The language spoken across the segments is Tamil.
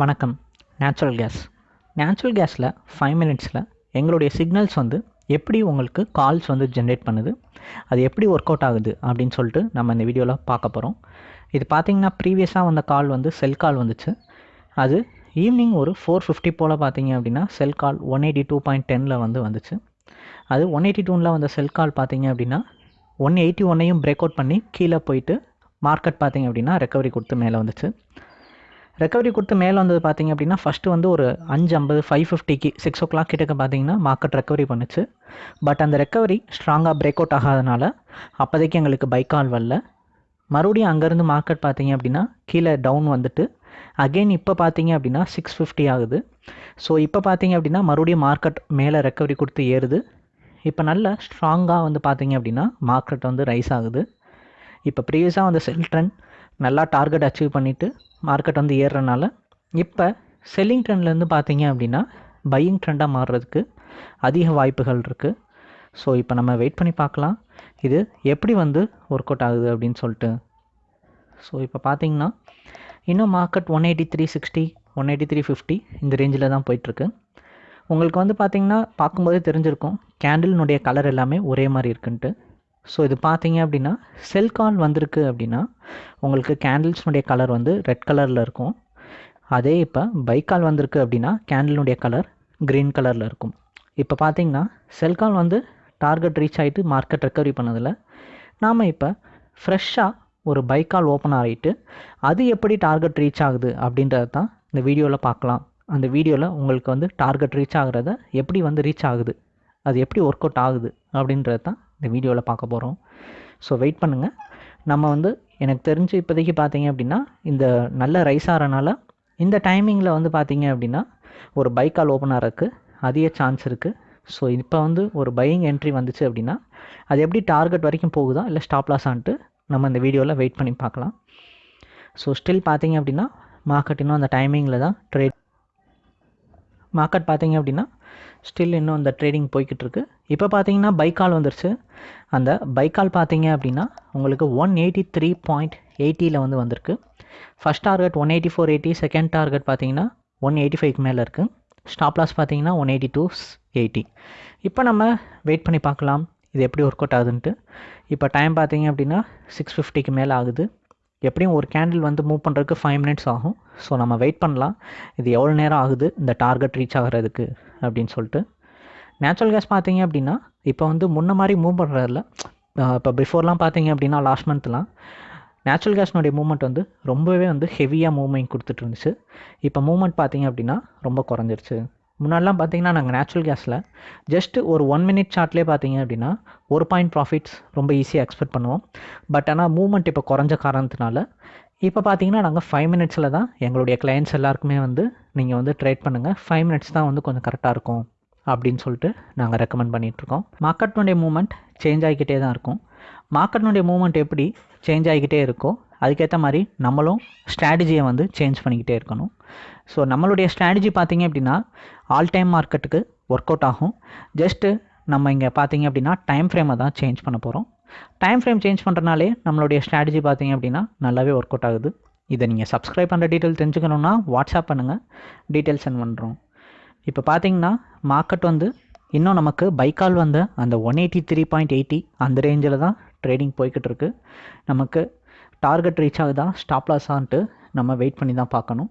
வணக்கம். நேச்சுரல் கேஸ் நேச்சுரல் கேஸில் ஃபைவ் மினிட்ஸில் எங்களுடைய சிக்னல்ஸ் வந்து எப்படி உங்களுக்கு கால்ஸ் வந்து ஜென்ரேட் பண்ணுது அது எப்படி ஒர்க் அவுட் ஆகுது அப்படின்னு சொல்லிட்டு நம்ம இந்த வீடியோவில் பார்க்க போகிறோம் இது பார்த்தீங்கன்னா ப்ரீவியஸாக வந்த கால் வந்து செல் கால் வந்துச்சு. அது ஈவினிங் ஒரு ஃபோர் ஃபிஃப்டி போல் பார்த்தீங்க அப்படின்னா sell call one eighty two point டெனில் வந்து வந்துச்சு. அது ஒன் எயிட்டி டூனில் வந்த செல் கால் பார்த்தீங்க அப்படின்னா ஒன் எயிட்டி ஒன்னையும் பிரேக் அவுட் பண்ணி கீழே போயிட்டு மார்க்கெட் பார்த்தீங்க அப்படின்னா ரெக்கவரி கொடுத்து மேலே வந்துச்சு. ரெக்கவரி கொடுத்து மேலே வந்தது பார்த்தீங்க அப்படின்னா ஃபஸ்ட்டு வந்து ஒரு அஞ்சு ஐம்பது ஃபைவ் ஃபிஃப்டிக்கு சிக்ஸ் ஓ கிளாக் கிட்டக்க பார்த்தீங்கன்னா மார்க்கெட் ரெக்கவரி பண்ணுச்சு. பட் அந்த ரெக்கவரி ஸ்ட்ராங்காக பிரேக் அவுட் ஆகாதனால அப்போதைக்கு எங்களுக்கு பைக்கால் வரல. மறுபடியும் அங்கேருந்து மார்க்கெட் பார்த்தீங்க அப்படின்னா கீழே டவுன் வந்துட்டு அகெயின் இப்போ பார்த்தீங்க அப்படின்னா சிக்ஸ் ஃபிஃப்டி ஆகுது. ஸோ இப்போ பார்த்தீங்க அப்படின்னா மறுபடியும் மார்க்கெட் மேலே ரெக்கவரி கொடுத்து ஏறுது. இப்போ நல்ல ஸ்ட்ராங்காக வந்து பார்த்தீங்க அப்படின்னா மார்க்கெட் வந்து ரைஸ் ஆகுது. இப்போ ப்ரீவியஸாக வந்து செல் ட்ரெண்ட் நல்லா டார்கெட் அச்சீவ் பண்ணிவிட்டு மார்க்கெட் வந்து ஏறுறனால இப்போ செல்லிங் ட்ரெண்ட்லேருந்து பார்த்தீங்க அப்படின்னா பையிங் ட்ரெண்டாக மாறுறதுக்கு அதிக வாய்ப்புகள் இருக்குது ஸோ இப்போ நம்ம வெயிட் பண்ணி பார்க்கலாம். இது எப்படி வந்து ஒர்க் அவுட் ஆகுது அப்படின்னு சொல்லிட்டு. ஸோ இப்போ பார்த்தீங்கன்னா இன்னும் market one eighty three sixty one eighty three fifty இந்த ரேஞ்சில் தான் போயிட்டுருக்கு. உங்களுக்கு வந்து பார்த்தீங்கன்னா பார்க்கும்போதே தெரிஞ்சிருக்கும். கேண்டில்னுடைய கலர் எல்லாமே ஒரே மாதிரி இருக்குன்ட்டு. ஸோ இது பார்த்தீங்க அப்படின்னா செல் கால் வந்திருக்கு அப்படின்னா உங்களுக்கு கேண்டில்ஸ்னுடைய கலர் வந்து ரெட் கலரில் இருக்கும். அதே இப்போ பைக்கால் வந்திருக்கு அப்படின்னா கேண்டிலுடைய கலர் க்ரீன் கலரில் இருக்கும். இப்போ பார்த்தீங்கன்னா செல் கால் வந்து டார்கெட் ரீச் ஆகிட்டு மார்க்கெட் ரெக்கவரி பண்ணதில் நாம் இப்போ ஃப்ரெஷ்ஷாக ஒரு பைக்கால் ஓப்பன் ஆகிட்டு அது எப்படி டார்கெட் ரீச் ஆகுது அப்படின்றது தான் இந்த வீடியோவில் பார்க்கலாம் அந்த வீடியோவில் உங்களுக்கு வந்து டார்கெட் ரீச் ஆகிறத எப்படி வந்து ரீச் ஆகுது அது எப்படி ஒர்க் அவுட் ஆகுது அப்படின்றது தான் இந்த வீடியோவில் பார்க்க போகிறோம். ஸோ வெயிட் பண்ணுங்கள் நம்ம வந்து எனக்கு தெரிஞ்சு இப்போதைக்கு பார்த்தீங்க அப்படின்னா இந்த நல்ல ரைஸ் ஆகிறனால இந்த டைமிங்கில் வந்து பார்த்தீங்க அப்படின்னா ஒரு பைக்கால் ஓப்பன் ஆகிறதுக்கு அதிக சான்ஸ் இருக்குது ஸோ இப்போ வந்து ஒரு பையிங் என்ட்ரி வந்துச்சு அப்படின்னா அது எப்படி டார்கெட் வரைக்கும் போகுதா? இல்லை ஸ்டாப் லாஸ் ஆன்ட்டு நம்ம இந்த வீடியோவில் வெயிட் பண்ணி பார்க்கலாம். ஸோ ஸ்டில் பார்த்தீங்க அப்படின்னா மார்க்கெட் இன்னும் அந்த டைமிங்கில் தான் ட்ரேட் மார்க்கெட் பார்த்தீங்க அப்படின்னா ஸ்டில் இன்னும் அந்த ட்ரேடிங் போய்கிட்டு இருக்கு இப்போ பார்த்தீங்கன்னா பைக்கால் வந்துருச்சு. அந்த பைக்கால் பார்த்தீங்க அப்படின்னா உங்களுக்கு ஒன் எயிட்டி த்ரீ பாயிண்ட் எயிட்டியில் வந்து வந்திருக்கு. First target one eighty four eighty second target பார்த்தீங்கன்னா ஒன் எயிட்டி ஃபைவ்க்கு மேலே இருக்குது ஸ்டாப் லாஸ் பார்த்தீங்கன்னா ஒன் எயிட்டி டூ எயிட்டி இப்போ நம்ம வெயிட் பண்ணி பார்க்கலாம். இது எப்படி ஒர்க் அவுட் ஆகுதுன்ட்டு. இப்போ டைம் பார்த்தீங்க அப்படின்னா சிக்ஸ் ஃபிஃப்டிக்கு மேலே ஆகுது. எப்படியும் ஒரு கேண்டில் வந்து மூவ் பண்ணுறதுக்கு ஃபைவ் மினிட்ஸ் ஆகும். ஸோ நம்ம வெயிட் பண்ணலாம். இது எவ்வளோ நேரம் ஆகுது? இந்த டார்கெட் ரீச் ஆகிறதுக்கு அப்படின்னு சொல்லிட்டு. நேச்சுரல் கேஸ் பார்த்தீங்க அப்படின்னா இப்போ வந்து முன்ன மாதிரி மூவ் பண்ணுறதில்ல இப்போ பிஃபோர்லாம் பார்த்தீங்க அப்படின்னா லாஸ்ட் மந்த்லாம் நேச்சுரல் கேஸ்னுடைய மூவ்மெண்ட் வந்து ரொம்பவே வந்து ஹெவியாக மூவ்மெண்ட் கொடுத்துட்டு இருந்துச்சு. இப்போ மூவ்மெண்ட் பார்த்தீங்க அப்படின்னா ரொம்ப குறைஞ்சிருச்சு. முன்னாடிலாம் பார்த்தீங்கன்னா நாங்கள் நேச்சுரல் கேஸில் ஜஸ்ட்டு ஒரு ஒன் மினிட் சார்ட்லேயே பார்த்தீங்க அப்படின்னா ஒரு பாயிண்ட் ப்ராஃபிட்ஸ் ரொம்ப ஈஸியாக எக்ஸ்பெக்ட் பண்ணுவோம். பட் ஆனால் மூவ்மெண்ட் இப்போ குறைஞ்ச காரணத்தினால இப்போ பார்த்தீங்கன்னா நாங்கள் ஃபைவ் மினிட்ஸில் தான் எங்களுடைய கிளைண்ட்ஸ் எல்லாருக்குமே வந்து நீங்கள் வந்து ட்ரேட் பண்ணுங்கள் ஃபைவ் மினிட்ஸ் தான் வந்து கொஞ்சம் கரெக்டாக இருக்கும் அப்படின்னு சொல்லிட்டு நாங்கள் ரெக்கமெண்ட் பண்ணிகிட்ருக்கோம் மார்க்கெட்னுடைய மூவ்மெண்ட் சேஞ்ச் ஆகிக்கிட்டே தான் இருக்கும். மார்க்கெட்னுடைய மூவ்மெண்ட் எப்படி சேஞ்ச் ஆகிக்கிட்டே இருக்கோ அதுக்கேற்ற மாதிரி நம்மளும் ஸ்ட்ராட்டஜியை வந்து சேஞ்ச் பண்ணிக்கிட்டே இருக்கணும். ஸோ நம்மளுடைய ஸ்ட்ராட்டஜி பார்த்தீங்க அப்படின்னா ஆல் டைம் மார்க்கெட்டுக்கு ஒர்க் அவுட் ஆகும். ஜஸ்ட்டு நம்ம இங்கே பார்த்தீங்க அப்படின்னா டைம் ஃப்ரேமை தான் சேஞ்ச் பண்ண போகிறோம் டைம் ஃப்ரேம் சேஞ்ச் பண்ணுறனாலே நம்மளுடைய ஸ்ட்ராட்டஜி பார்த்தீங்க அப்படின்னா நல்லாவே ஒர்க் அவுட் ஆகுது. இதை நீங்கள் சப்ஸ்கிரைப் பண்ணுற டீட்டெயில் தெரிஞ்சுக்கணுன்னா வாட்ஸ்அப் பண்ணுங்கள் டீட்டெயில் சென்ட் பண்ணுறோம் இப்போ பார்த்தீங்கன்னா மார்க்கெட் வந்து இன்னும் நமக்கு பைக்கால் வந்த அந்த one eighty three point eighty அந்த ரேஞ்சில் தான் ட்ரேடிங் போய்கிட்டு இருக்குது நமக்கு டார்கெட் ரீச் ஆகுதா? ஸ்டாப் லாஸான்ட்டு நம்ம வெயிட் பண்ணி தான் பார்க்கணும்.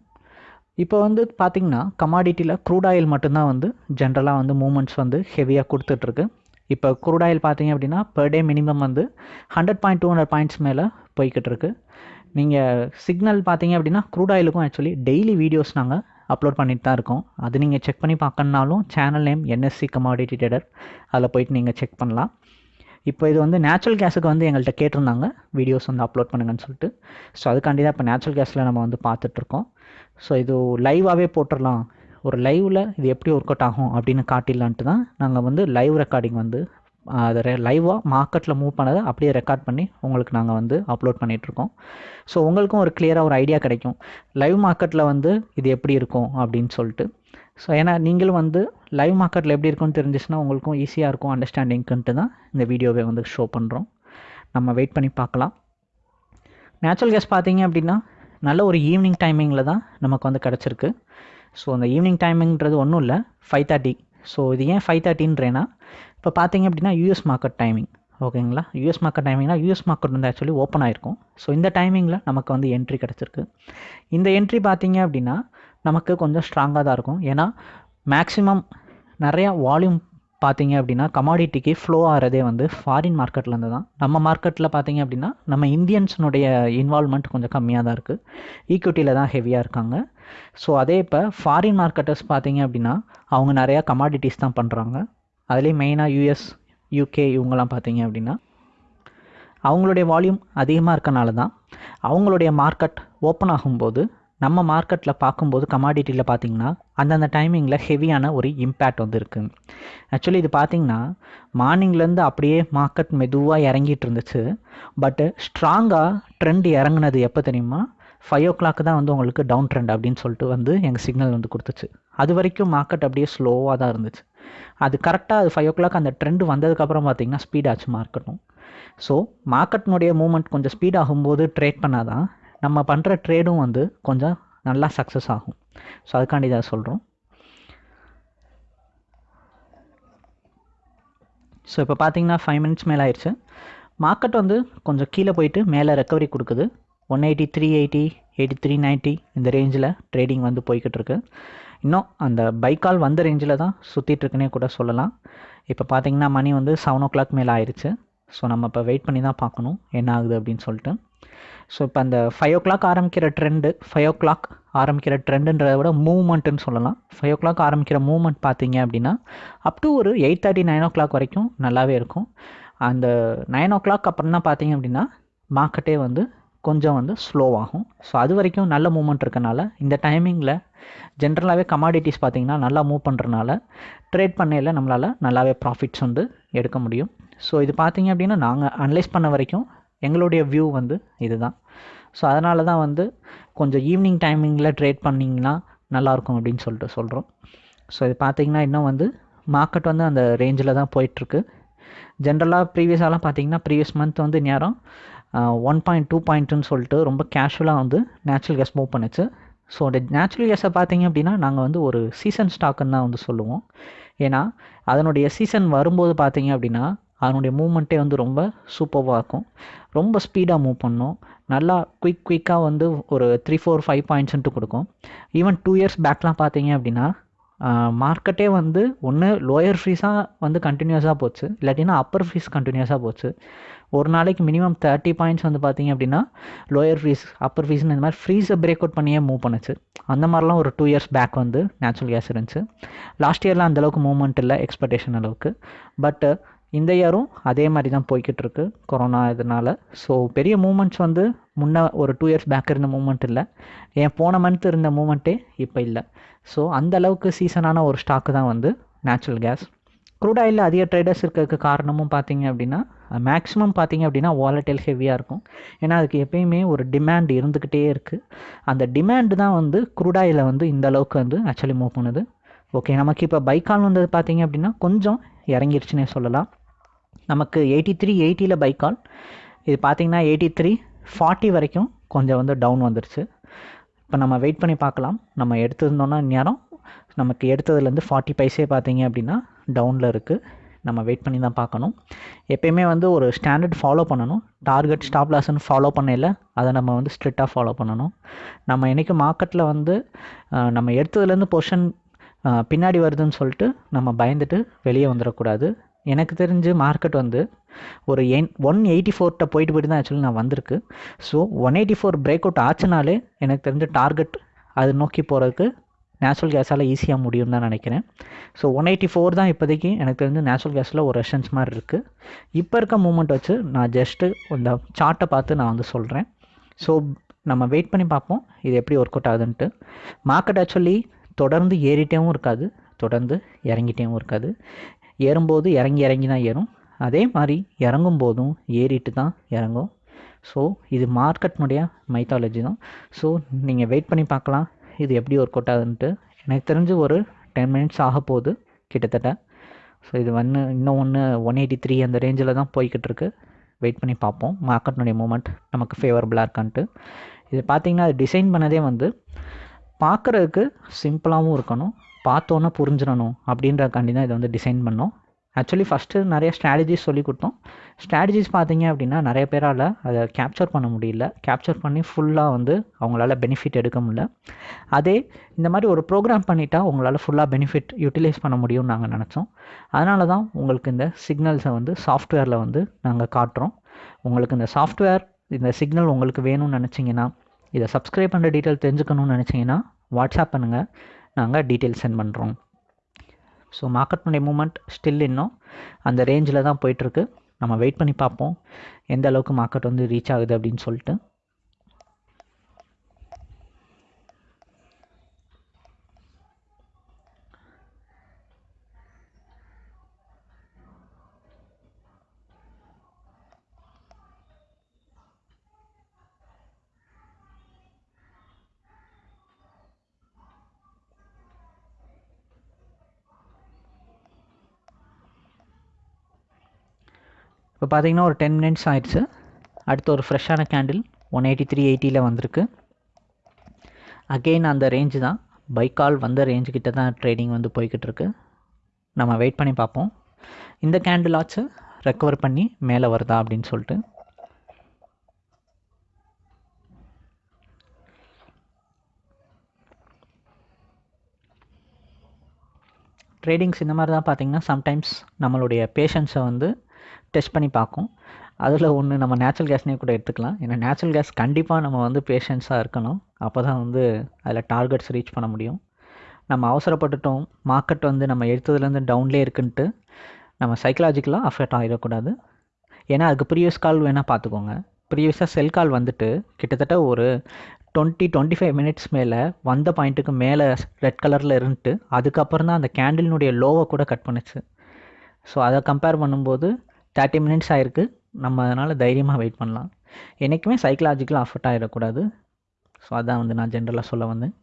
இப்போ வந்து பார்த்திங்கன்னா கமாடிட்டியில் க்ரூட் ஆயில் மட்டும்தான் வந்து ஜென்ரலாக வந்து மூமெண்ட்ஸ் வந்து ஹெவியாக கொடுத்துட்ருக்கு. இப்போ க்ரூட் ஆயில் பார்த்தீங்க அப்படின்னா பர் டே மினிமம் வந்து hundred point two hundred points மேலே போய்கிட்டு இருக்கு நீங்கள் சிக்னல் பார்த்தீங்க அப்படின்னா க்ரூட் ஆயிலுக்கும் ஆக்சுவலி டெய்லி வீடியோஸ் நாங்கள் அப்லோட் பண்ணிட்டு தான் இருக்கோம். அது நீங்கள் செக் பண்ணி பார்க்கணுனாலும் channel name NSC commodity trader அதில் போயிட்டு நீங்கள் செக் பண்ணலாம். இப்போ இது வந்து நேச்சுரல் கேஸுக்கு வந்து எங்கள்கிட்ட கேட்டிருந்தாங்க. வீடியோஸ் வந்து அப்லோட் பண்ணுங்கன்னு சொல்லிட்டு. ஸோ அதுக்காண்டி தான் இப்போ நேச்சுரல் கேஸில் நம்ம வந்து பார்த்துட்ருக்கோம் ஸோ இது லைவாகவே போட்டுடலாம் ஒரு லைவில் இது எப்படி ஒர்க் அவுட் ஆகும் அப்படின்னு காட்டிடலான்ட்டு தான் நாங்கள் வந்து லைவ் ரெக்கார்டிங் வந்து அதை லைவாக மார்க்கெட்டில் மூவ் பண்ணதை அப்படியே ரெக்கார்ட் பண்ணி உங்களுக்கு நாங்கள் வந்து அப்லோட் பண்ணிகிட்ருக்கோம் ஸோ உங்களுக்கும் ஒரு கிளியராக ஒரு ஐடியா கிடைக்கும். லைவ் மார்க்கெட்டில் வந்து இது எப்படி இருக்கும் அப்படின்னு சொல்லிட்டு. ஸோ ஏன்னா நீங்களும் வந்து லைவ் மார்க்கெட்டில் எப்படி இருக்கும்னு தெரிஞ்சிச்சுன்னா உங்களுக்கும் ஈஸியாக இருக்கும் அண்டர்ஸ்டாண்டிங்க்குன்ட்டு தான் இந்த வீடியோவை வந்து ஷோ பண்ணுறோம் நம்ம வெயிட் பண்ணி பார்க்கலாம். நேச்சுரல் கேஸ் பார்த்தீங்க அப்படின்னா நல்ல ஒரு ஈவினிங் டைமிங்கில் தான் நமக்கு வந்து கிடச்சிருக்கு. ஸோ அந்த ஈவினிங் டைமிங்கிறது ஒன்றும் இல்லை ஃபைவ் தேர்ட்டி ஸோ இது ஏன் ஃபைவ் தேர்ட்டின்றேன்னா இப்போ பார்த்தீங்க அப்படின்னா யூஎஸ் மார்க்கெட் டைமிங் ஓகேங்களா? யூஎஸ் மார்க்கெட் டைமிங்னா யூஎஸ் மார்க்கெட் வந்து ஆக்சுவலி ஓப்பன் ஆயிருக்கும். ஸோ இந்த டைமிங்கில் நமக்கு வந்து என்ட்ரி கிடச்சிருக்கு. இந்த என்ட்ரி பார்த்தீங்க அப்படின்னா நமக்கு கொஞ்சம் ஸ்ட்ராங்காக தான் இருக்கும். ஏன்னா மேக்ஸிமம் நிறையா வால்யூம் பார்த்தீங்க அப்படின்னா கமாடிட்டிக்கு ஃப்ளோ ஆகிறதே வந்து ஃபாரின் மார்க்கெட்லேருந்து தான். நம்ம மார்க்கெட்டில் பார்த்தீங்க அப்படின்னா நம்ம இந்தியன்ஸினுடைய இன்வால்மெண்ட் கொஞ்சம் கம்மியாக தான் இருக்குது ஈக்விட்டியில் தான் ஹெவியாக இருக்காங்க. ஸோ அதே இப்போ ஃபாரின் மார்க்கெட்டர்ஸ் பார்த்தீங்க அப்படின்னா அவங்க நிறையா கமாடிட்டிஸ் தான் பண்ணுறாங்க அதுலேயும் மெயினாக யூஎஸ் யூகே இவங்கெல்லாம் பார்த்தீங்க அப்படின்னா அவங்களுடைய வால்யூம் அதிகமாக இருக்கனால தான் அவங்களுடைய மார்க்கெட் ஓப்பன் ஆகும்போது நம்ம மார்க்கெட்டில் பார்க்கும்போது கமாடிட்டியில் பார்த்தீங்கன்னா அந்தந்த டைமிங்கில் ஹெவியான ஒரு இம்பேக்ட் வந்து இருக்குது ஆக்சுவலி இது பார்த்தீங்கன்னா மார்னிங்லேருந்து அப்படியே மார்க்கெட் மெதுவாக இறங்கிட்டு இருந்துச்சு. பட்டு ஸ்ட்ராங்காக ட்ரெண்ட் இறங்குனது எப்போ தெரியுமா? ஃபைவ் ஓ கிளாக் தான் வந்து உங்களுக்கு டவுன் ட்ரெண்ட் அப்படின்னு சொல்லிட்டு வந்து எங்கள் சிக்னல் வந்து கொடுத்துச்சு. அது வரைக்கும் மார்க்கெட் அப்படியே ஸ்லோவாக தான் இருந்துச்சு. அது கரெக்டாக அது ஃபைவ் ஓ கிளாக் அந்த ட்ரெண்ட் வந்ததுக்கப்புறம் பார்த்தீங்கன்னா ஸ்பீடாச்சு மார்க்கெட்டும் ஸோ மார்க்கெட்னுடைய மூமெண்ட் கொஞ்சம் ஸ்பீட் ஆகும்போது ட்ரேட் பண்ணால் தான் நம்ம பண்ணுற ட்ரேடும் வந்து கொஞ்சம் நல்லா சக்ஸஸ் ஆகும். ஸோ அதுக்காண்டி தான் சொல்கிறோம் ஸோ இப்போ பார்த்தீங்கன்னா ஃபைவ் மினிட்ஸ் மேலே ஆயிடுச்சு மார்க்கெட் வந்து கொஞ்சம் கீழே போயிட்டு மேலே ரெக்கவரி கொடுக்குது. One eighty three eighty eighty three ninety இந்த ரேஞ்சில் ட்ரேடிங் வந்து போய்கிட்டு இருக்கு. இன்னும் அந்த பைக்கால் வந்த ரேஞ்சில் தான் சுற்றிட்டுருக்குனே கூட சொல்லலாம். இப்போ பார்த்தீங்கன்னா மணி வந்து செவன் ஓ கிளாக் மேலே ஆயிடுச்சு ஸோ நம்ம இப்போ வெயிட் பண்ணி தான் பார்க்கணும். என்ன ஆகுது அப்படின்னு சொல்லிட்டு. ஸோ இப்போ அந்த ஃபைவ் ஓ கிளாக் ஆரம்பிக்கிற ட்ரெண்டு ஃபைவ் ஓ கிளாக் ஆரம்பிக்கிற ட்ரெண்டுன்றதை விட மூவ்மெண்ட்டுன்னு சொல்லலாம். ஃபைவ் ஓ கிளாக் ஆரம்பிக்கிற மூவ்மெண்ட் பார்த்தீங்க அப்படின்னா அப் டு ஒரு eight thirty nine o'clock வரைக்கும் நல்லாவே இருக்கும். அந்த நைன் ஓ கிளாக் அப்புறம் தான் பார்த்தீங்க அப்படின்னா மார்க்கெட்டே வந்து கொஞ்சம் வந்து ஸ்லோவாகும் ஸோ அது வரைக்கும் நல்ல மூவ்மெண்ட் இருக்கனால இந்த டைமிங்கில் ஜென்ரலாகவே கமாடிட்டிஸ் பார்த்திங்கன்னா நல்லா மூவ் பண்ணுறனால ட்ரேட் பண்ணையில் நம்மளால் நல்லாவே ப்ராஃபிட்ஸ் வந்து எடுக்க முடியும். ஸோ இது பார்த்திங்க அப்படின்னா நாங்கள் அனலைஸ் பண்ண வரைக்கும் எங்களுடைய வியூ வந்து இதுதான். ஸோ அதனால தான் வந்து கொஞ்சம் ஈவினிங் டைமிங்கில் ட்ரேட் பண்ணிங்கன்னா நல்லாயிருக்கும் அப்படின்னு சொல்லிட்டு சொல்கிறோம் ஸோ இது பார்த்திங்கன்னா இன்னும் வந்து மார்க்கெட் வந்து அந்த ரேஞ்சில் தான் போயிட்டுருக்கு. ஜென்ரலாக ப்ரீவியஸாலாம் பார்த்தீங்கன்னா ப்ரீவியஸ் மந்த் வந்து நேரம் ஒன் பாயிண்ட் டூ பாயிண்ட்டுன்னு சொல்லிட்டு ரொம்ப கேஷுவலாக வந்து நேச்சுரல் கேஸ் மூவ் பண்ணுச்சு. ஸோ அந்த நேச்சுரல் கேஸை பார்த்தீங்க அப்படின்னா நாங்கள் வந்து ஒரு சீசன் ஸ்டாக்குன்னு தான் வந்து சொல்லுவோம். ஏன்னா அதனுடைய சீசன் வரும்போது பார்த்தீங்க அப்படின்னா அதனுடைய மூமெண்ட்டே வந்து ரொம்ப சூப்பர்வாக இருக்கும். ரொம்ப ஸ்பீடாக மூவ் பண்ணும். நல்லா குயிக் குயிக்காக வந்து ஒரு த்ரீ ஃபோர் ஃபைவ் பாயிண்ட்ஸ்ன்ட்டு கொடுக்கும். ஈவன் டூ இயர்ஸ் பேக்லாம் பார்த்தீங்க அப்படின்னா மார்க்கெட்டே வந்து ஒன்று லோயர் ஃபீஸாக வந்து கண்டினியூஸாக போச்சு. இல்லாட்டினா அப்பர் ஃபீஸ் கண்டினியூஸாக போச்சு. ஒரு நாளைக்கு மினிமம் தேர்ட்டி பாயிண்ட்ஸ் வந்து பார்த்தீங்க அப்படின்னா லோயர் ஃபீஸ் அப்பர் ஃபீஸ்னு இந்த மாதிரி ஃப்ரீஸை பிரேக் அவுட் பண்ணியே மூவ் பண்ணுச்சு. அந்த மாதிரிலாம் ஒரு டூ இயர்ஸ் பேக் வந்து நேச்சுரல் கேஸ் இருந்துச்சு. லாஸ்ட் இயர்லாம் அந்தளவுக்கு மூவ்மெண்ட் இல்லை எக்ஸ்பெக்டேஷன் அளவுக்கு. பட்டு இந்த இயரும் அதே மாதிரி தான் போய்கிட்டு இருக்கு கொரோனா இதனால். ஸோ பெரிய மூமெண்ட்ஸ் வந்து முன்ன ஒரு டூ இயர்ஸ் பேக் இருந்த மூமெண்ட் இல்லை. ஏன் போன மந்த் இருந்த மூமெண்ட்டே இப்போ இல்லை. ஸோ அந்த அளவுக்கு சீசனான ஒரு ஸ்டாக்கு தான் வந்து நேச்சுரல் கேஸ் க்ரூட் ஆயிலில் அதிக ட்ரேடர்ஸ் இருக்கிறதுக்கு காரணமும் பார்த்தீங்க அப்படின்னா மேக்ஸிமம் பார்த்தீங்க அப்படின்னா வாலட்டைல் ஹெவியாக இருக்கும். ஏன்னா அதுக்கு எப்பயுமே ஒரு டிமாண்ட் இருந்துக்கிட்டே இருக்குது அந்த டிமாண்டு தான் வந்து க்ரூட் ஆயிலை வந்து இந்த அளவுக்கு வந்து ஆக்சுவலி மூவ் பண்ணுது. ஓகே நமக்கு இப்போ பைக்கால் வந்தது பார்த்தீங்க அப்படின்னா கொஞ்சம் இறங்கிருச்சுன்னே சொல்லலாம். நமக்கு எயிட்டி த்ரீ எயிட்டியில் பைக்கால் இது பார்த்தீங்கன்னா எயிட்டி த்ரீ ஃபார்ட்டி வரைக்கும் கொஞ்சம் வந்து டவுன் வந்துருச்சு. இப்போ நம்ம வெயிட் பண்ணி பார்க்கலாம். நம்ம எடுத்திருந்தோன்னா நேரம் நமக்கு எடுத்ததுலேருந்து ஃபார்ட்டி பைஸே பார்த்தீங்க அப்படின்னா டவுனில் இருக்குது நம்ம வெயிட் பண்ணி தான் பார்க்கணும். எப்பயுமே வந்து ஒரு ஸ்டாண்டர்ட் ஃபாலோ பண்ணணும். டார்கெட் ஸ்டாப் லாஸ்ன்னு ஃபாலோ பண்ணல அதை நம்ம வந்து ஸ்ட்ரிக்டாக ஃபாலோ பண்ணணும். நம்ம என்றைக்கு மார்க்கெட்டில் வந்து நம்ம எடுத்ததுலேருந்து பொர்ஷன் பின்னாடி வருதுன்னு சொல்லிட்டு நம்ம பயந்துட்டு வெளியே வந்துடக்கூடாது. எனக்கு தெரிஞ்சு மார்க்கெட் வந்து ஒரு என் ஒன் எயிட்டி ஃபோர்கிட்ட போயிட்டு போயிட்டு தான் ஆக்சுவலி நான் வந்திருக்கு. So one eighty four break out ஆச்சுனாலே எனக்கு தெரிஞ்ச டார்கெட் அது நோக்கி போகிறதுக்கு நேச்சுரல் கேஸால் ஈஸியாக முடியும் தான் நினைக்கிறேன். ஸோ ஒன் எயிட்டி ஃபோர் தான் இப்போதைக்கு எனக்கு தெரிஞ்சு நேச்சுரல் கேஸில் ஒரு ரெஷன்ஸ் மாதிரி இருக்குது இப்போ இருக்க மூமெண்ட் வச்சு நான் ஜஸ்ட்டு இந்த சார்ட்டை பார்த்து நான் வந்து சொல்கிறேன் ஸோ நம்ம வெயிட் பண்ணி பார்ப்போம். இது எப்படி ஒர்க் அவுட் ஆகுதுன்ட்டு. மார்க்கெட் ஆக்சுவலி தொடர்ந்து ஏறிட்டேவும் இருக்காது. தொடர்ந்து இறங்கிட்டேவும் இருக்காது. ஏறும்போது இறங்கி இறங்கி தான் ஏறும். அதே மாதிரி இறங்கும் போதும் ஏறிட்டு தான் இறங்கும். ஸோ இது மார்க்கெட்னுடைய மைத்தாலஜி தான். ஸோ நீங்கள் வெயிட் பண்ணி பார்க்கலாம். இது எப்படி ஒர்க் அவுட் ஆகுதுன்ட்டு. எனக்கு தெரிஞ்சு ஒரு டென் மினிட்ஸ் ஆக போகுது கிட்டத்தட்ட. ஸோ இது ஒன்று இன்னும் ஒன்று ஒன் எயிட்டி த்ரீ அந்த ரேஞ்சில் தான் போய்கிட்டு இருக்கு. வெயிட் பண்ணி பார்ப்போம். மார்க்கெட்னுடைய மூமெண்ட் நமக்கு ஃபேவரபுளாக இருக்கான்ட்டு. இது பார்த்திங்கன்னா அது டிசைன் பண்ணதே வந்து பார்க்குறதுக்கு சிம்பிளாகவும் இருக்கணும். பார்த்தோன்னே புரிஞ்சிடணும் அப்படின்றக்காண்டி தான் இதை வந்து டிசைன் பண்ணோம். ஆக்சுவலி ஃபஸ்ட்டு நிறைய ஸ்ட்ராட்டஜிஸ் சொல்லி கொடுத்தோம். ஸ்ட்ராட்டஜிஸ் பார்த்தீங்க அப்படின்னா நிறைய பேரால் அதை கேப்சர் பண்ண முடியல. கேப்சர் பண்ணி ஃபுல்லாக வந்து அவங்களால பெனிஃபிட் எடுக்க முடியல. அதே இந்த மாதிரி ஒரு ப்ரோக்ராம் பண்ணிட்டா உங்களால் ஃபுல்லாக பெனிஃபிட் யூட்டிலைஸ் பண்ண முடியும்னு நாங்கள் நினச்சோம். அதனால தான் உங்களுக்கு இந்த சிக்னல்ஸை வந்து சாஃப்ட்வேரில் வந்து நாங்கள் காட்டுறோம். உங்களுக்கு இந்த சாஃப்ட்வேர் இந்த சிக்னல் உங்களுக்கு வேணும்னு நினச்சிங்கன்னா இதை சப்ஸ்கிரைப் பண்ணுற டீட்டெயில் தெரிஞ்சுக்கணும்னு நினச்சிங்கன்னா வாட்ஸ்அப் பண்ணுங்கள் நாங்கள் டீட்டெயில் சென்ட் பண்ணுறோம் ஸோ மார்க்கெட் பண்ணி மூமெண்ட் ஸ்டில் இன்னும் அந்த ரேஞ்சில் தான் போயிட்டுருக்கு நம்ம வெயிட் பண்ணி பார்ப்போம். எந்த அளவுக்கு மார்க்கெட் வந்து ரீச் ஆகுது அப்படின்னு சொல்லிட்டு. இப்போ பார்த்தீங்கன்னா ஒரு டென் மினிட்ஸ் ஆயிடுச்சு. அடுத்து ஒரு ஃப்ரெஷ்ஷான கேண்டில் ஒன் எயிட்டி த்ரீ எயிட்டியில் வந்திருக்கு. அகெயின் அந்த ரேஞ்சு தான். பைக்கால் வந்த ரேஞ்சு கிட்ட தான் ட்ரேடிங் வந்து போய்கிட்டு இருக்கு. நம்ம வெயிட் பண்ணி பார்ப்போம். இந்த கேண்டில் ஆச்சு ரெக்கவர் பண்ணி மேலே வருதா அப்படின்னு சொல்லிட்டு. ட்ரேடிங்ஸ் இந்த மாதிரி தான் பார்த்தீங்கன்னா சம்டைம்ஸ் நம்மளுடைய பேஷன்ஸை வந்து டெஸ்ட் பண்ணி பார்க்கும். அதில் ஒன்று நம்ம நேச்சுரல் கேஸ்னே கூட எடுத்துக்கலாம். ஏன்னா நேச்சுரல் கேஸ் கண்டிப்பாக நம்ம வந்து பேஷன்ஸாக இருக்கணும். அப்போ தான் வந்து அதில் டார்கெட்ஸ் ரீச் பண்ண முடியும். நம்ம அவசரப்பட்டுட்டோம். மார்க்கெட் வந்து நம்ம எடுத்ததுலேருந்து டவுன்லேயே இருக்குன்ட்டு நம்ம சைக்கலாஜிக்கலாக அஃபெக்ட் ஆகிடக்கூடாது ஏன்னா அதுக்கு ப்ரீவியஸ் கால் வேணால் பார்த்துக்கோங்க. ப்ரீவியஸாக செல் கால் வந்துட்டு கிட்டத்தட்ட ஒரு டுவெண்ட்டி டுவெண்ட்டி ஃபைவ் மினிட்ஸ் மேலே வந்த பாயிண்ட்டுக்கு மேலே ரெட் கலரில் இருந்துட்டு அதுக்கப்புறம் தான் அந்த கேண்டிலினுடைய லோவை கூட கட் பண்ணுச்சு. ஸோ அதை கம்பேர் பண்ணும்போது தேர்ட்டி மினிட்ஸ் ஆயிருக்கு. நம்ம அதனால் தைரியமாக வெயிட் பண்ணலாம். என்றைக்குமே சைக்கலாஜிக்கலாக அஃபெக்ட் ஆகிடக்கூடாது ஸோ அதான் வந்து நான் ஜென்ரலாக சொல்ல வந்தேன்.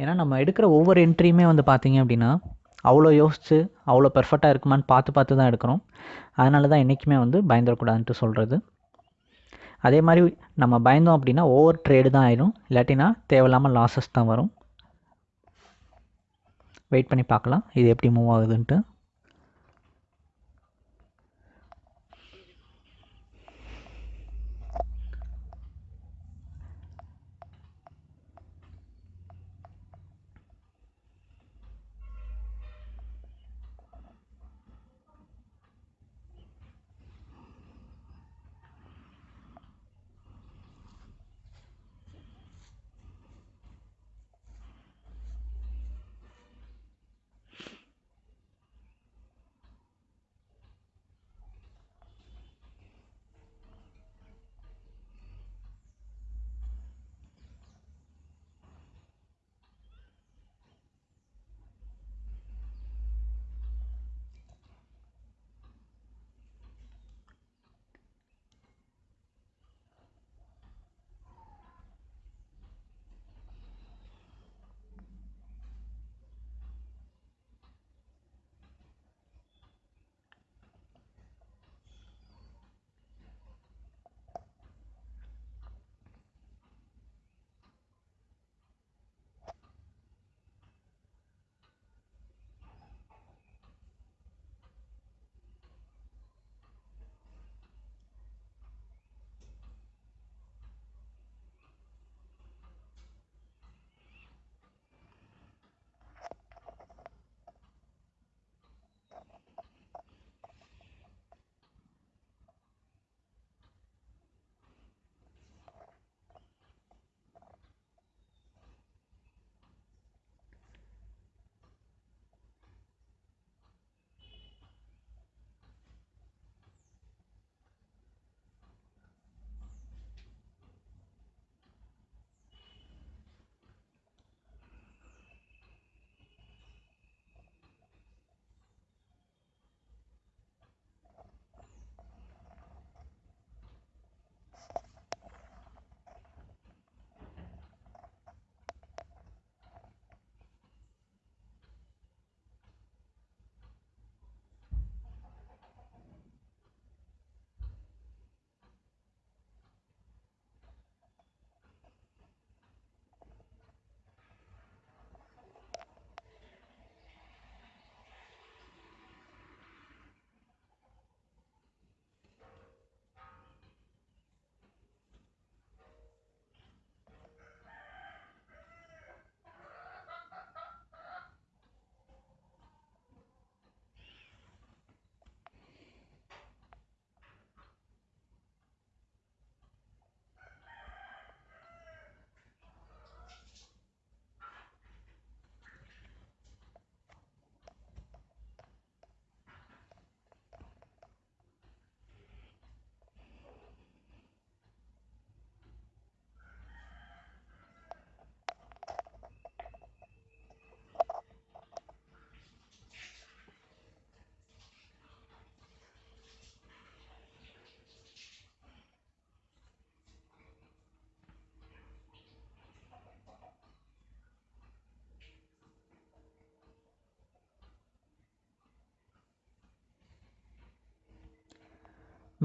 ஏன்னா நம்ம எடுக்கிற ஒவ்வொரு என்ட்ரியுமே வந்து பார்த்தீங்க அப்படின்னா அவ்வளோ யோசித்து அவ்வளோ பெர்ஃபெக்டாக இருக்குமான்னு பார்த்து பார்த்து தான் எடுக்கிறோம். அதனால தான் என்றைக்குமே வந்து பயந்துடக்கூடாதுன்ட்டு சொல்கிறது அதே மாதிரி நம்ம பயந்தோம் அப்படின்னா ஓவர் ட்ரேடு தான் ஆயிடும் இல்லாட்டினா தேவையில்லாமல் லாஸஸ் தான் வரும். வெயிட் பண்ணி பார்க்கலாம். இது எப்படி மூவ் ஆகுதுன்ட்டு.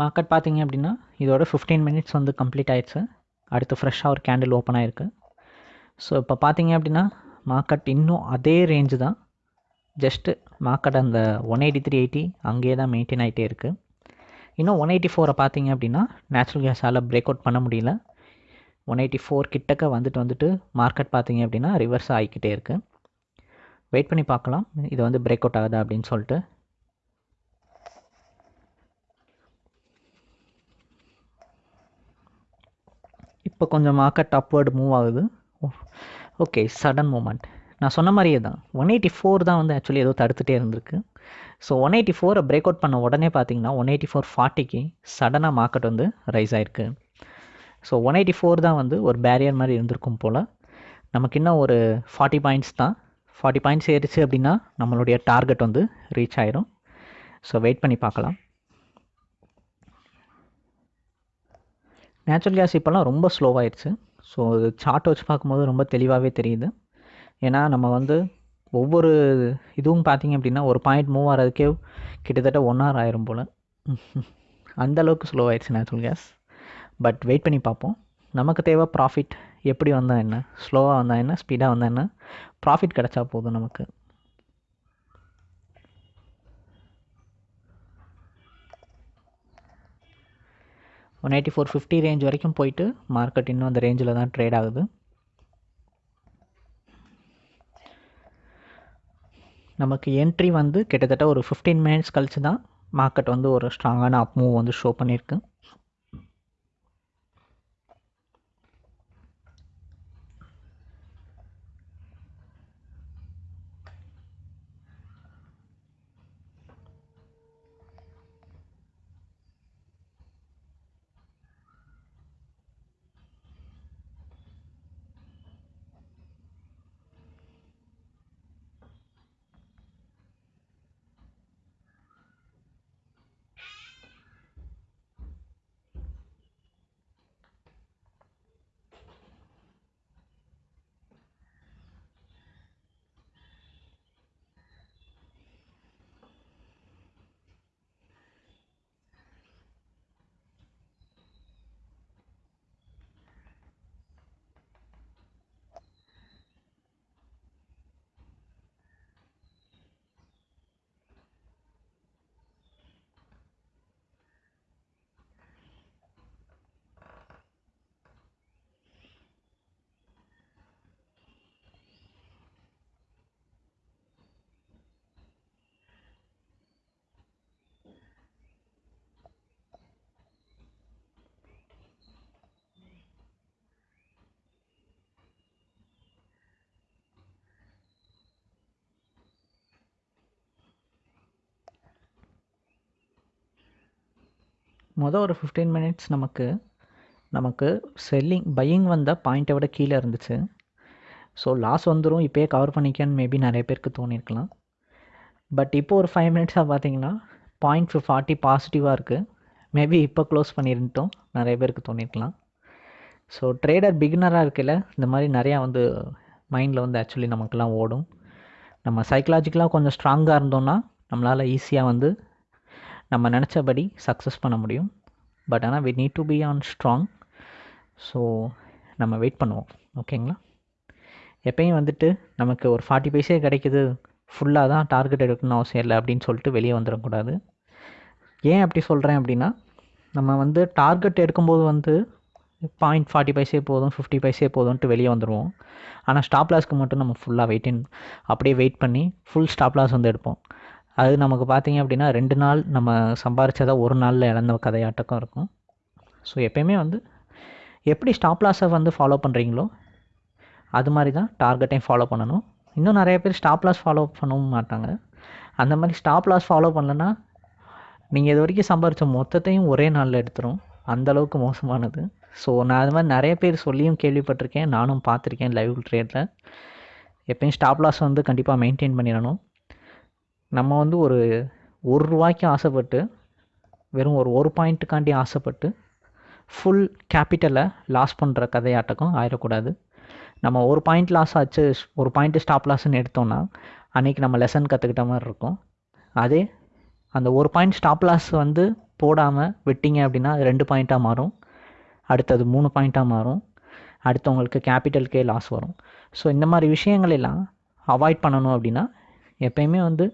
மார்க்கெட் பார்த்தீங்க அப்படின்னா இதோட ஃபிஃப்டீன் மினிட்ஸ் வந்து கம்ப்ளீட் ஆயிடுச்சு. அடுத்து ஃப்ரெஷ்ஷாக ஒரு கேண்டில் ஓப்பன் ஆயிருக்கு. ஸோ இப்போ பார்த்தீங்க அப்படின்னா மார்க்கெட் இன்னும் அதே ரேஞ்சு தான். ஜஸ்ட்டு மார்க்கெட் அந்த ஒன் எயிட்டி த்ரீ எயிட்டி அங்கேயே தான் மெயின்டைன் ஆகிட்டே இருக்குது இன்னும் ஒன் எயிட்டி ஃபோரை பார்த்தீங்க அப்படின்னா நேச்சுரல் கேஸால் பிரேக் அவுட் பண்ண முடியல. ஒன் எயிட்டி ஃபோர் கிட்டக்க வந்துட்டு வந்துட்டு மார்க்கெட் பார்த்தீங்க அப்படின்னா ரிவர்ஸ் ஆகிக்கிட்டே இருக்குது வெயிட் பண்ணி பார்க்கலாம். இது வந்து பிரேக் அவுட் ஆகுதா அப்படின்னு சொல்லிட்டு. இப்போ கொஞ்சம் மார்க்கெட் அப்வர்டு மூவ் ஆகுது. ஓகே சடன் மூமெண்ட் நான் சொன்ன மாதிரியே தான். ஒன் எயிட்டி ஃபோர் தான் வந்து ஆக்சுவலி ஏதோ தடுத்துகிட்டே இருந்திருக்கு. ஸோ ஒன் எயிட்டி ஃபோரை பிரேக் அவுட் பண்ண உடனே பார்த்தீங்கன்னா ஒன் எயிட்டி ஃபோர் ஃபார்ட்டிக்கு சடனாக மார்க்கெட் வந்து ரைஸ் ஆயிருக்கு. ஸோ ஒன் எயிட்டி ஃபோர் தான் வந்து ஒரு பேரியர் மாதிரி இருந்திருக்கும் போல். நமக்கு இன்னும் ஒரு ஃபார்ட்டி பாயிண்ட்ஸ் தான். ஃபார்ட்டி பாயிண்ட்ஸ் ஏறிச்சு அப்படின்னா நம்மளுடைய டார்கெட் வந்து ரீச் ஆயிரும். ஸோ வெயிட் பண்ணி பார்க்கலாம். நேச்சுரல் கேஸ் இப்போல்லாம் ரொம்ப ஸ்லோவாகிடுச்சு ஸோ இது சார்ட் வச்சு பார்க்கும்போது ரொம்ப தெளிவாகவே தெரியுது. ஏன்னா நம்ம வந்து ஒவ்வொரு இதுவும் பார்த்தீங்க அப்படின்னா ஒரு பாயிண்ட் மூவ் ஆகிறதுக்கே கிட்டத்தட்ட ஒன் ஹவர் ஆயிரும் போல். அந்தளவுக்கு ஸ்லோ ஆயிடுச்சு நேச்சுரல் கேஸ் பட் வெயிட் பண்ணி பார்ப்போம். நமக்கு தேவை ப்ராஃபிட் எப்படி வந்தால் என்ன? ஸ்லோவாக வந்தால் என்ன? ஸ்பீடாக வந்தால் என்ன? ப்ராஃபிட் கிடச்சா போதும் நமக்கு. One eighty four fifty range வரைக்கும் போயிட்டு மார்க்கெட் இன்னும் அந்த ரேஞ்சில் தான் ட்ரேட் ஆகுது. நமக்கு என்ட்ரி வந்து கிட்டத்தட்ட ஒரு ஃபிஃப்டீன் மினிட்ஸ் கழிச்சு தான் மார்க்கெட் வந்து ஒரு ஸ்ட்ராங்கான அப் மூவ் வந்து ஷோ பண்ணியிருக்கு மொதல் ஒரு ஃபிஃப்டீன் மினிட்ஸ் நமக்கு நமக்கு செல்லிங் பையிங் வந்த பாயிண்ட்டை விட கீழே இருந்துச்சு. ஸோ லாஸ் வந்துடும் இப்போயே கவர் பண்ணிக்கன்னு மேபி நிறைய பேருக்கு தோணியிருக்கலாம் பட் இப்போ ஒரு ஃபைவ் மினிட்ஸாக பார்த்தீங்கன்னா பாயிண்ட் ஃபார்ட்டி பாசிட்டிவாக இருக்குது மேபி இப்போ க்ளோஸ் பண்ணியிருந்தோம் நிறைய பேருக்கு தோணியிருக்கலாம் ஸோ ட்ரேடர் பிகினராக இருக்கையில் இந்த மாதிரி நிறையா வந்து மைண்டில் வந்து ஆக்சுவலி நமக்குலாம் ஓடும். நம்ம சைக்கலாஜிக்கலாக கொஞ்சம் ஸ்ட்ராங்காக இருந்தோம்னா நம்மளால் ஈஸியாக வந்து நம்ம நினச்சபடி சக்ஸஸ் பண்ண முடியும். பட் ஆனால் we need to be on strong so நம்ம வெயிட் பண்ணுவோம். ஓகேங்களா எப்பயும் வந்துட்டு நமக்கு ஒரு ஃபார்ட்டி பைசே கிடைக்குது. ஃபுல்லாக தான் டார்கெட் எடுக்கணும்னு அவசியம் இல்லை அப்படின்னு சொல்லிட்டு வெளியே வந்துடக்கூடாது. ஏன் அப்படி சொல்கிறேன் அப்படின்னா நம்ம வந்து டார்கெட் எடுக்கும்போது வந்து பாயிண்ட் ஃபார்ட்டி பைசே போதும் ஃபிஃப்டி பைசே போதும்ன்ட்டு வெளியே வந்துடுவோம் ஆனால் ஸ்டாப் லாஸ்க்கு மட்டும் நம்ம ஃபுல்லாக வெயிட்டின் அப்படியே வெயிட் பண்ணி ஃபுல் ஸ்டாப் லாஸ் வந்து எடுப்போம். அது நமக்கு பார்த்தீங்க அப்படின்னா ரெண்டு நாள் நம்ம சம்பாரிச்சதா ஒரு நாளில் இழந்த கதையாட்டக்கம் இருக்கும். ஸோ எப்பயுமே வந்து எப்படி ஸ்டாப் லாஸை வந்து ஃபாலோ பண்ணுறீங்களோ அது மாதிரி தான் டார்கெட்டையும் ஃபாலோ பண்ணணும். இன்னும் நிறைய பேர் ஸ்டாப் லாஸ் ஃபாலோ பண்ணவும் மாட்டாங்க. அந்த மாதிரி ஸ்டாப் லாஸ் ஃபாலோ பண்ணலன்னா நீங்கள் இது வரைக்கும் சம்பாரித்த மொத்தத்தையும் ஒரே நாளில் எடுத்துரும். அந்தளவுக்கு மோசமானது. ஸோ நான் அது மாதிரி நிறைய பேர் சொல்லியும் கேள்விப்பட்டிருக்கேன். நானும் பார்த்துருக்கேன் லைவ் ட்ரேடில் எப்பயும் ஸ்டாப் லாஸ் வந்து கண்டிப்பாக மெயின்டைன் பண்ணிடணும். நம்ம வந்து ஒரு ஒரு ரூபாய்க்கு ஆசைப்பட்டு வெறும் ஒரு ஒரு பாயிண்ட்டுக்காண்டி ஆசைப்பட்டு ஃபுல் கேபிட்டலை லாஸ் பண்ணுற கதையாட்டக்கும் ஆயிடக்கூடாது நம்ம ஒரு பாயிண்ட் லாஸ் ஆச்சு ஒரு பாயிண்ட்டு ஸ்டாப் லாஸ்ன்னு எடுத்தோம்னா அன்றைக்கி நம்ம லெசன் கற்றுக்கிட்ட மாதிரி இருக்கும். அதே அந்த ஒரு பாயிண்ட் ஸ்டாப் லாஸ் வந்து போடாமல் விட்டீங்க அப்படின்னா அது ரெண்டு பாயிண்ட்டாக மாறும். அடுத்தது மூணு பாயிண்ட்டாக மாறும். அடுத்தவங்களுக்கு கேபிட்டல்கே லாஸ் வரும். ஸோ இந்த மாதிரி விஷயங்கள் எல்லாம் அவாய்ட் பண்ணணும் அப்படின்னா எப்பயுமே வந்து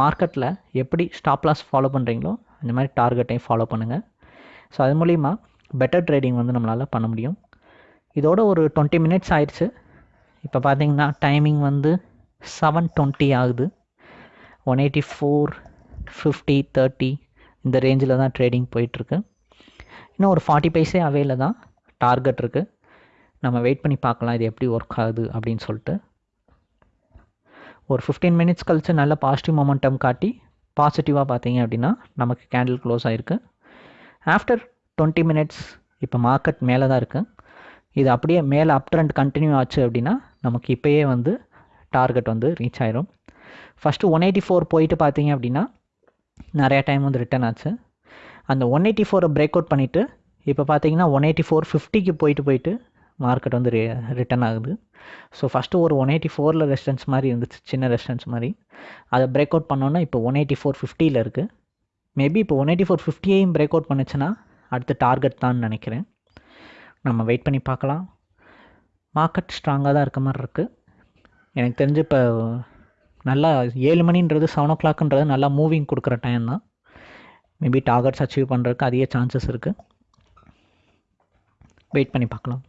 மார்க்கெட்டில் எப்படி ஸ்டாப் லாஸ் ஃபாலோ பண்ணுறீங்களோ அந்த மாதிரி டார்கெட்டையும் ஃபாலோ பண்ணுங்கள் ஸோ அது மூலிமா பெட்டர் ட்ரேடிங் வந்து நம்மளால் பண்ண முடியும். இதோட ஒரு டுவெண்ட்டி மினிட்ஸ் ஆயிடுச்சு. இப்போ பார்த்தீங்கன்னா டைமிங் வந்து செவன் டுவெண்ட்டி ஆகுது. One eighty four fifty thirty இந்த ரேஞ்சில் தான் ட்ரேடிங் போயிட்டுருக்கு. இன்னும் ஒரு ஃபார்ட்டி பைஸே அவையில் தான் டார்கெட் இருக்குது நம்ம வெயிட் பண்ணி பார்க்கலாம் இது எப்படி ஒர்க் ஆகுது அப்படின்னு சொல்லிட்டு. ஒரு ஃபிஃப்டீன் மினிட்ஸ் கழிச்சு நல்ல பாசிட்டிவ் மொமெண்டம் காட்டி பாசிட்டிவாக பார்த்தீங்க அப்படின்னா நமக்கு கேண்டில் க்ளோஸ் ஆகிருக்கு ஆஃப்டர் டுவெண்ட்டி மினிட்ஸ் இப்போ மார்க்கெட் மேலே தான் இருக்குது இது அப்படியே மேலே அப் ட்ரெண்ட் கண்டினியூ ஆச்சு அப்படின்னா நமக்கு இப்போயே வந்து டார்கெட் வந்து ரீச் ஆயிரும். ஃபஸ்ட்டு ஒன் எயிட்டி ஃபோர் போயிட்டு பார்த்தீங்க அப்படின்னா நிறையா டைம் வந்து ரிட்டர்ன் ஆச்சு. அந்த ஒன் எயிட்டி ஃபோரை பிரேக் அவுட் பண்ணிவிட்டு இப்போ பார்த்தீங்கன்னா ஒன் எயிட்டி ஃபோர் ஃபிஃப்டிக்கு போயிட்டு போயிட்டு மார்க்கெட் வந்து ரிட்டர்ன் ஆகுது. ஸோ ஃபஸ்ட்டு ஒரு ஒன் எயிட்டி ஃபோரில் ரெஸ்டன்ஸ் மாதிரி இருந்துச்சு சின்ன ரெஸ்டன்ஸ் மாதிரி. அதை பிரேக் அவுட் பண்ணோன்னா இப்போ ஒன் எயிட்டி ஃபோர் ஃபிஃப்டியில் இருக்குது மேபி இப்போ ஒன் எயிட்டி ஃபோர் ஃபிஃப்டியையும் பிரேக் அவுட் பண்ணுச்சுன்னா அடுத்த டார்கெட் தான் நினைக்கிறேன். நம்ம வெயிட் பண்ணி பார்க்கலாம். மார்க்கெட் ஸ்ட்ராங்காக தான் இருக்க மாதிரி இருக்குது எனக்கு தெரிஞ்சு இப்போ நல்லா ஏழு மணின்றது செவன் ஓ கிளாக்ன்றது நல்லா மூவிங் கொடுக்குற டைம் தான். மேபி டார்கெட்ஸ் அச்சீவ் பண்ணுறதுக்கு அதிக சான்சஸ் இருக்குது வெயிட் பண்ணி பார்க்கலாம்.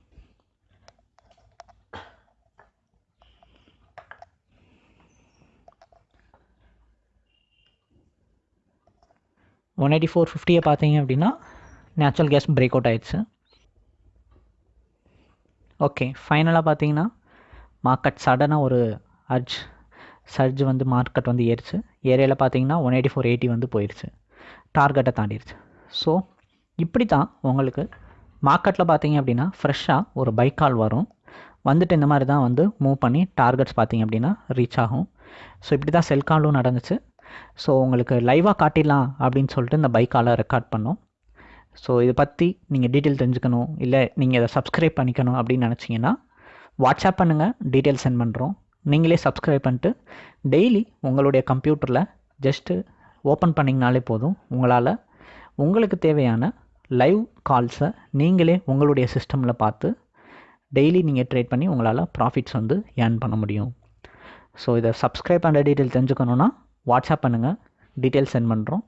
ஒன் எயிட்டி ஃபோர் ஃபிஃப்டியை பார்த்தீங்க அப்படின்னா நேச்சுரல் கேஸ் பிரேக் அவுட் ஆயிடுச்சு. ஓகே ஃபைனலாக பார்த்தீங்கன்னா மார்க்கெட் சடனாக ஒரு அர்ஜ் சர்ஜ் வந்து மார்க்கெட் வந்து ஏறிச்சு. ஏரியாவில் பார்த்தீங்கன்னா ஒன் எயிட்டி ஃபோர் எயிட்டி வந்து போயிடுச்சு டார்கெட்டை தாண்டிடுச்சு ஸோ இப்படி தான் உங்களுக்கு மார்க்கெட்டில் பார்த்தீங்க அப்படின்னா ஃப்ரெஷ்ஷாக ஒரு பைக் கால் வரும். வந்துட்டு இந்த மாதிரி தான் வந்து மூவ் பண்ணி டார்கெட்ஸ் பார்த்தீங்க அப்படின்னா ரீச் ஆகும். ஸோ இப்படி தான் செல் காலும் நடந்துச்சு. ஸோ உங்களுக்கு லைவாக காட்டிடலாம் அப்படின்னு சொல்லிட்டு இந்த பைக்கால் ரெக்கார்ட் பண்ணோம். ஸோ இதை பற்றி நீங்கள் டீட்டெயில் தெரிஞ்சுக்கணும் இல்லை நீங்கள் இதை சப்ஸ்கிரைப் பண்ணிக்கணும் அப்படின்னு நினச்சிங்கன்னா வாட்ஸ்அப் பண்ணுங்கள் டீட்டெயில் சென்ட் பண்ணுறோம் நீங்களே சப்ஸ்கிரைப் பண்ணிட்டு டெய்லி உங்களுடைய கம்ப்யூட்டரில் ஜஸ்ட்டு ஓப்பன் பண்ணிங்கனாலே போதும் உங்களால் உங்களுக்கு தேவையான லைவ் கால்ஸை நீங்களே உங்களுடைய சிஸ்டமில் பார்த்து டெய்லி நீங்கள் ட்ரேட் பண்ணி உங்களால் ப்ராஃபிட்ஸ் வந்து ஏர்ன் பண்ண முடியும். ஸோ இதை சப்ஸ்கிரைப் பண்ணுற டீட்டெயில் தெரிஞ்சுக்கணுன்னா வாட்ஸ்அப் பண்ணுங்கள் டீட்டெயில்ஸ் சென்ட் பண்ணுறோம்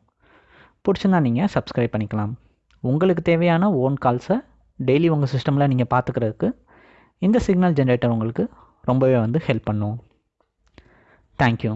பிடிச்சிருந்தா நீங்கள் சப்ஸ்கிரைப் பண்ணிக்கலாம். உங்களுக்கு தேவையான ஓன் கால்ஸை டெய்லி உங்கள் சிஸ்டமில் நீங்கள் பார்த்துக்கிறதுக்கு இந்த சிக்னல் ஜென்ரேட்டர் உங்களுக்கு ரொம்பவே வந்து ஹெல்ப் பண்ணும். தேங்க்யூ